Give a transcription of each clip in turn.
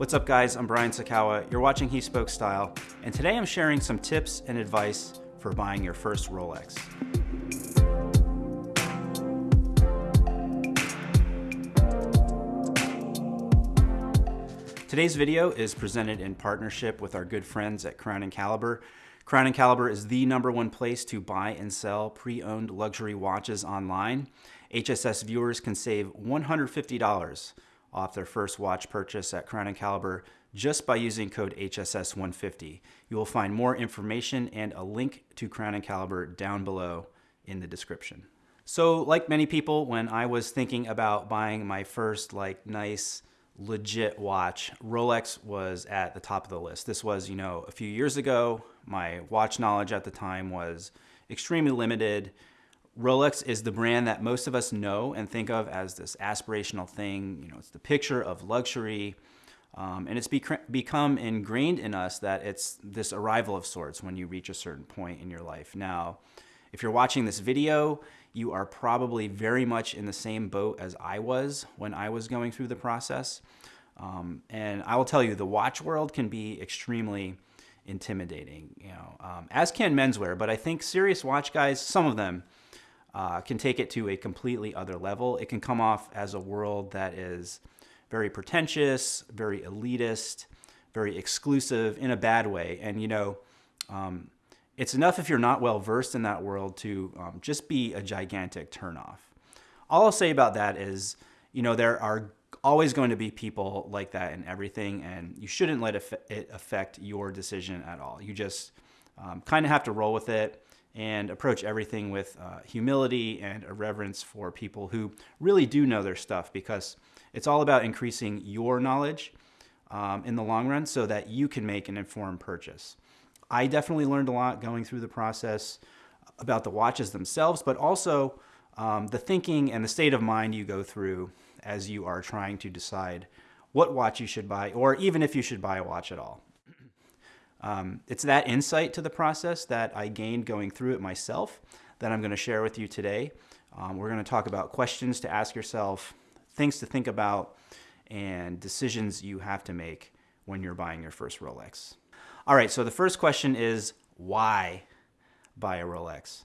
What's up guys, I'm Brian Sacawa, you're watching He Spoke Style, and today I'm sharing some tips and advice for buying your first Rolex. Today's video is presented in partnership with our good friends at Crown Caliber. Crown Caliber is the number one place to buy and sell pre-owned luxury watches online. HSS viewers can save $150 off their first watch purchase at Crown Caliber just by using code HSS150. You will find more information and a link to Crown Caliber down below in the description. So like many people, when I was thinking about buying my first like nice legit watch, Rolex was at the top of the list. This was, you know, a few years ago. My watch knowledge at the time was extremely limited. Rolex is the brand that most of us know and think of as this aspirational thing. You know, it's the picture of luxury. Um, and it's become ingrained in us that it's this arrival of sorts when you reach a certain point in your life. Now, if you're watching this video, you are probably very much in the same boat as I was when I was going through the process. Um, and I will tell you, the watch world can be extremely intimidating, you know, um, as can menswear. But I think serious watch guys, some of them, uh, can take it to a completely other level. It can come off as a world that is very pretentious, very elitist, very exclusive in a bad way. And, you know, um, it's enough if you're not well versed in that world to um, just be a gigantic turnoff. All I'll say about that is, you know, there are always going to be people like that in everything, and you shouldn't let it affect your decision at all. You just um, kind of have to roll with it and approach everything with uh, humility and a reverence for people who really do know their stuff because it's all about increasing your knowledge um, in the long run so that you can make an informed purchase. I definitely learned a lot going through the process about the watches themselves, but also um, the thinking and the state of mind you go through as you are trying to decide what watch you should buy or even if you should buy a watch at all. Um, it's that insight to the process that I gained going through it myself that I'm going to share with you today. Um, we're going to talk about questions to ask yourself, things to think about, and decisions you have to make when you're buying your first Rolex. All right, so the first question is why buy a Rolex?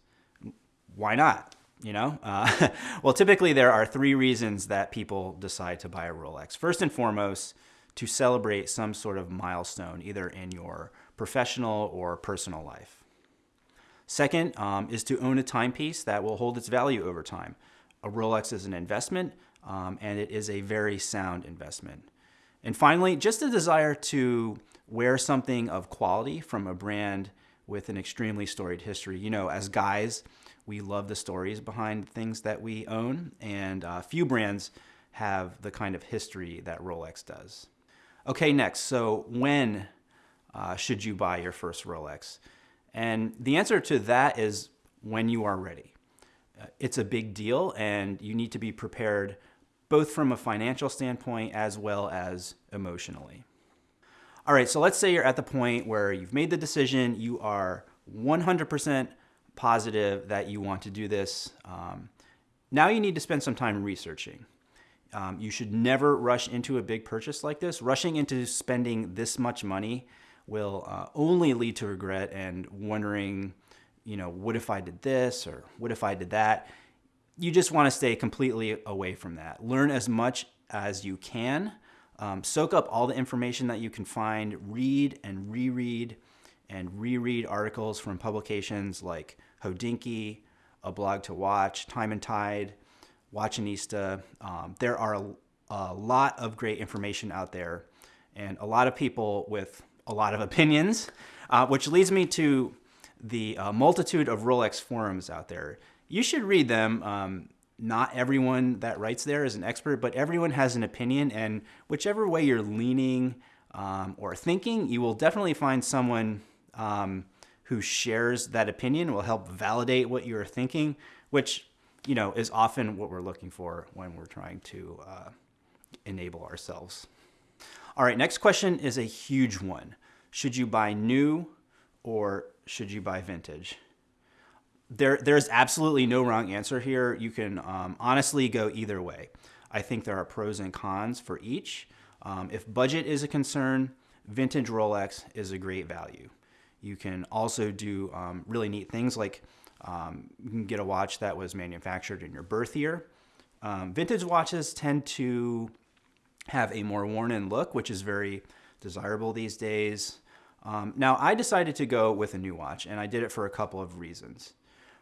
Why not? You know, uh, well, typically there are three reasons that people decide to buy a Rolex. First and foremost, to celebrate some sort of milestone, either in your professional or personal life. Second um, is to own a timepiece that will hold its value over time. A Rolex is an investment, um, and it is a very sound investment. And finally, just a desire to wear something of quality from a brand with an extremely storied history. You know, as guys, we love the stories behind things that we own, and uh, few brands have the kind of history that Rolex does. Okay, next, so when uh, should you buy your first Rolex? And the answer to that is when you are ready. Uh, it's a big deal and you need to be prepared both from a financial standpoint as well as emotionally. All right, so let's say you're at the point where you've made the decision, you are 100% positive that you want to do this. Um, now you need to spend some time researching. Um, you should never rush into a big purchase like this. Rushing into spending this much money will uh, only lead to regret and wondering, you know, what if I did this or what if I did that? You just want to stay completely away from that. Learn as much as you can. Um, soak up all the information that you can find. Read and reread and reread articles from publications like Hodinkee, A Blog to Watch, Time and Tide, Watchonista. Um, there are a, a lot of great information out there and a lot of people with a lot of opinions, uh, which leads me to the uh, multitude of Rolex forums out there. You should read them. Um, not everyone that writes there is an expert, but everyone has an opinion, and whichever way you're leaning um, or thinking, you will definitely find someone um, who shares that opinion will help validate what you're thinking, which you know is often what we're looking for when we're trying to uh, enable ourselves. All right, next question is a huge one. Should you buy new or should you buy vintage? There, there's absolutely no wrong answer here. You can um, honestly go either way. I think there are pros and cons for each. Um, if budget is a concern, vintage Rolex is a great value. You can also do um, really neat things like um, you can get a watch that was manufactured in your birth year. Um, vintage watches tend to have a more worn in look, which is very desirable these days. Um, now, I decided to go with a new watch, and I did it for a couple of reasons.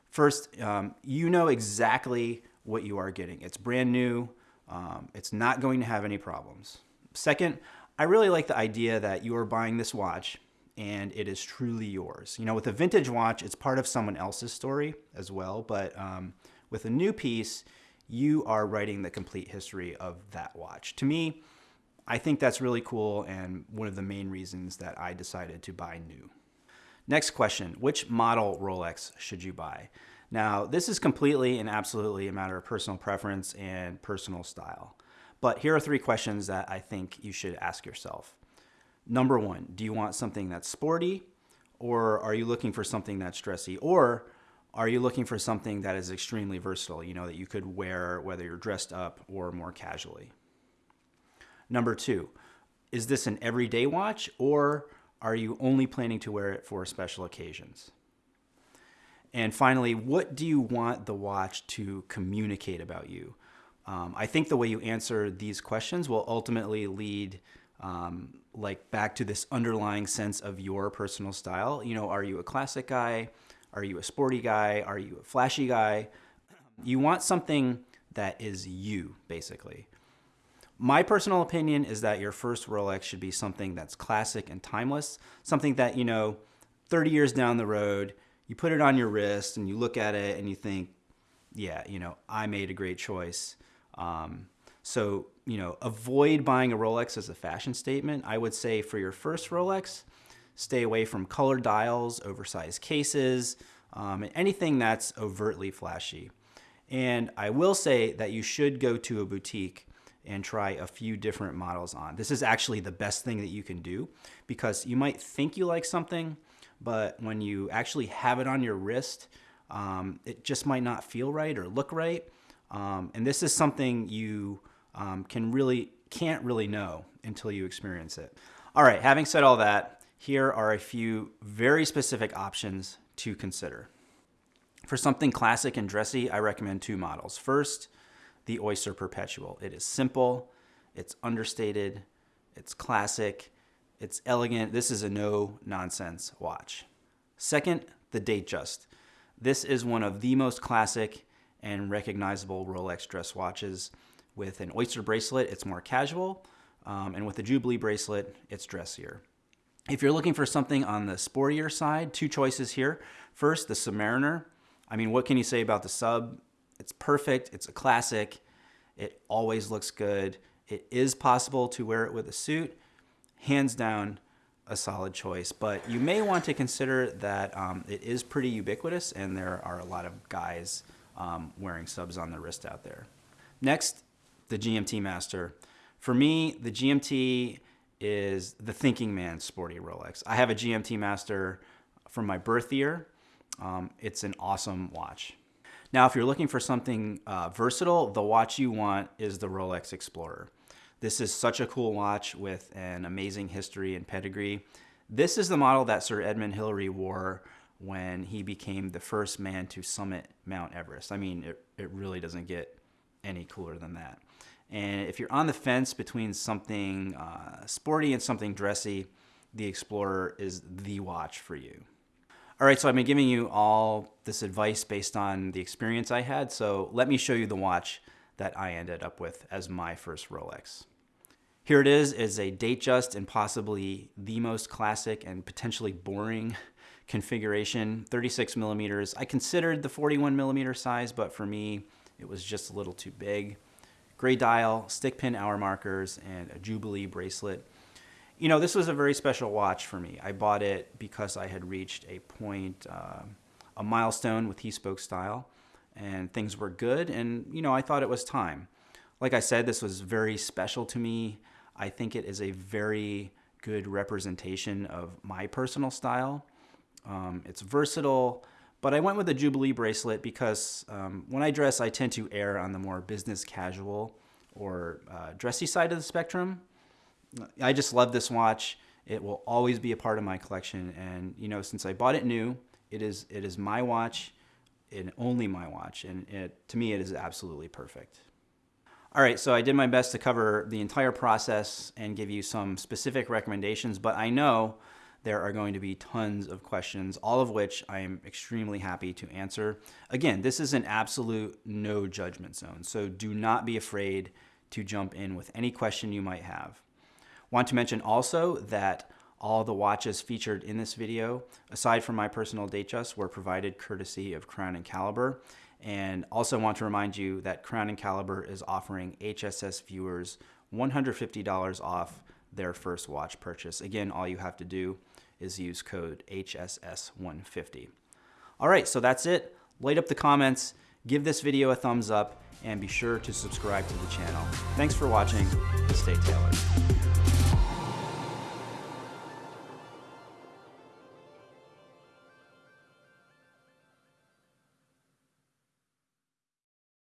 First, um, you know exactly what you are getting. It's brand new. Um, it's not going to have any problems. Second, I really like the idea that you are buying this watch and it is truly yours. You know, with a vintage watch, it's part of someone else's story as well, but um, with a new piece, you are writing the complete history of that watch. To me, I think that's really cool and one of the main reasons that I decided to buy new. Next question, which model Rolex should you buy? Now, this is completely and absolutely a matter of personal preference and personal style. But here are three questions that I think you should ask yourself. Number one, do you want something that's sporty or are you looking for something that's dressy? Or are you looking for something that is extremely versatile, you know, that you could wear whether you're dressed up or more casually? Number two, is this an everyday watch or are you only planning to wear it for special occasions? And finally, what do you want the watch to communicate about you? Um, I think the way you answer these questions will ultimately lead um, like back to this underlying sense of your personal style. You know, are you a classic guy? Are you a sporty guy? Are you a flashy guy? You want something that is you, basically. My personal opinion is that your first Rolex should be something that's classic and timeless, something that, you know, 30 years down the road, you put it on your wrist and you look at it and you think, yeah, you know, I made a great choice. Um, so, you know, avoid buying a Rolex as a fashion statement. I would say for your first Rolex, stay away from color dials, oversized cases, um, and anything that's overtly flashy. And I will say that you should go to a boutique and try a few different models on. This is actually the best thing that you can do because you might think you like something, but when you actually have it on your wrist, um, it just might not feel right or look right. Um, and this is something you um, can really can't really know until you experience it. All right, having said all that, here are a few very specific options to consider. For something classic and dressy, I recommend two models. First, the Oyster Perpetual. It is simple, it's understated, it's classic, it's elegant. This is a no nonsense watch. Second, the Datejust. This is one of the most classic and recognizable Rolex dress watches. With an Oyster bracelet, it's more casual, um, and with the Jubilee bracelet, it's dressier. If you're looking for something on the sportier side, two choices here. First, the Submariner. I mean, what can you say about the sub? It's perfect. It's a classic. It always looks good. It is possible to wear it with a suit. Hands down, a solid choice. But you may want to consider that um, it is pretty ubiquitous and there are a lot of guys um, wearing subs on the wrist out there. Next, the GMT Master. For me, the GMT is the thinking man's sporty Rolex. I have a GMT Master from my birth year. Um, it's an awesome watch. Now, if you're looking for something uh, versatile, the watch you want is the Rolex Explorer. This is such a cool watch with an amazing history and pedigree. This is the model that Sir Edmund Hillary wore when he became the first man to summit Mount Everest. I mean, it, it really doesn't get any cooler than that. And if you're on the fence between something uh, sporty and something dressy, the Explorer is the watch for you. All right, so I've been giving you all this advice based on the experience I had. So let me show you the watch that I ended up with as my first Rolex. Here it is, is a Datejust and possibly the most classic and potentially boring configuration, 36 millimeters. I considered the 41 millimeter size, but for me, it was just a little too big. Gray dial, stick pin hour markers, and a Jubilee bracelet. You know, this was a very special watch for me. I bought it because I had reached a point, uh, a milestone with He-Spoke style, and things were good, and, you know, I thought it was time. Like I said, this was very special to me. I think it is a very good representation of my personal style. Um, it's versatile, but I went with a Jubilee bracelet because um, when I dress, I tend to err on the more business casual or uh, dressy side of the spectrum. I just love this watch. It will always be a part of my collection. And, you know, since I bought it new, it is, it is my watch and only my watch. And it, to me, it is absolutely perfect. All right, so I did my best to cover the entire process and give you some specific recommendations, but I know there are going to be tons of questions, all of which I am extremely happy to answer. Again, this is an absolute no judgment zone, so do not be afraid to jump in with any question you might have. Want to mention also that all the watches featured in this video, aside from my personal Datejust, were provided courtesy of Crown and Caliber. And also want to remind you that Crown and Caliber is offering HSS viewers $150 off their first watch purchase. Again, all you have to do is use code HSS150. All right, so that's it. Light up the comments, give this video a thumbs up, and be sure to subscribe to the channel. Thanks for watching. Stay tailored.